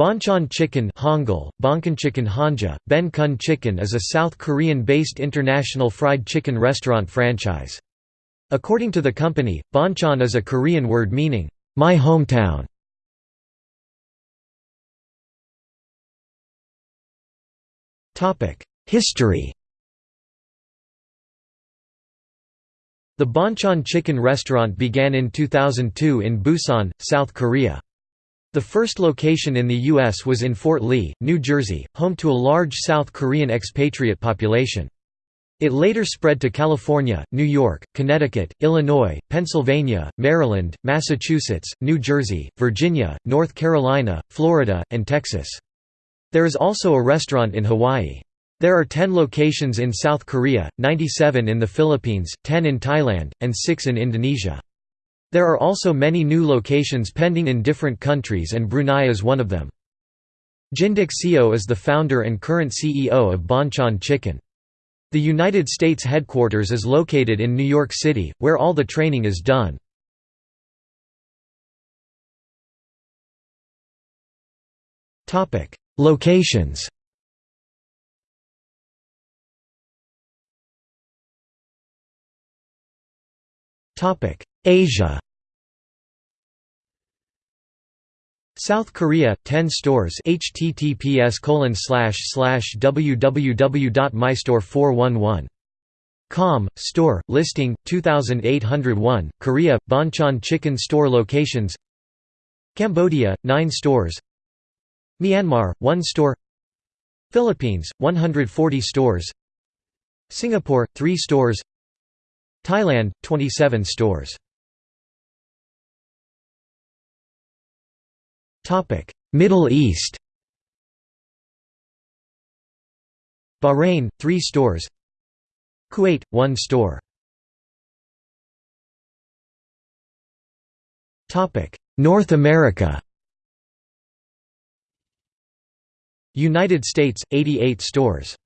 Bonchon Chicken Hangul, Chicken Hanja, Ben Kun Chicken is a South Korean-based international fried chicken restaurant franchise. According to the company, Bonchon is a Korean word meaning, "'my hometown". History The Bonchon Chicken restaurant began in 2002 in Busan, South Korea. The first location in the U.S. was in Fort Lee, New Jersey, home to a large South Korean expatriate population. It later spread to California, New York, Connecticut, Illinois, Pennsylvania, Maryland, Massachusetts, New Jersey, Virginia, North Carolina, Florida, and Texas. There is also a restaurant in Hawaii. There are 10 locations in South Korea, 97 in the Philippines, 10 in Thailand, and 6 in Indonesia. There are also many new locations pending in different countries and Brunei is one of them. Jinduk Seo is the founder and current CEO of Bonchon Chicken. The United States headquarters is located in New York City, where all the training is done. Locations Asia. South Korea 10 stores https www.mystore411.com store listing 2801 Korea Bonchon chicken store locations. Cambodia 9 stores. Myanmar 1 store. Philippines 140 stores. Singapore 3 stores. Thailand 27 stores Middle East. Bahrain 3 stores. Kuwait 1 store. Topic. North America. United States 88 stores.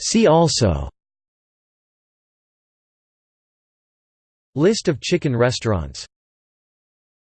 See also List of chicken restaurants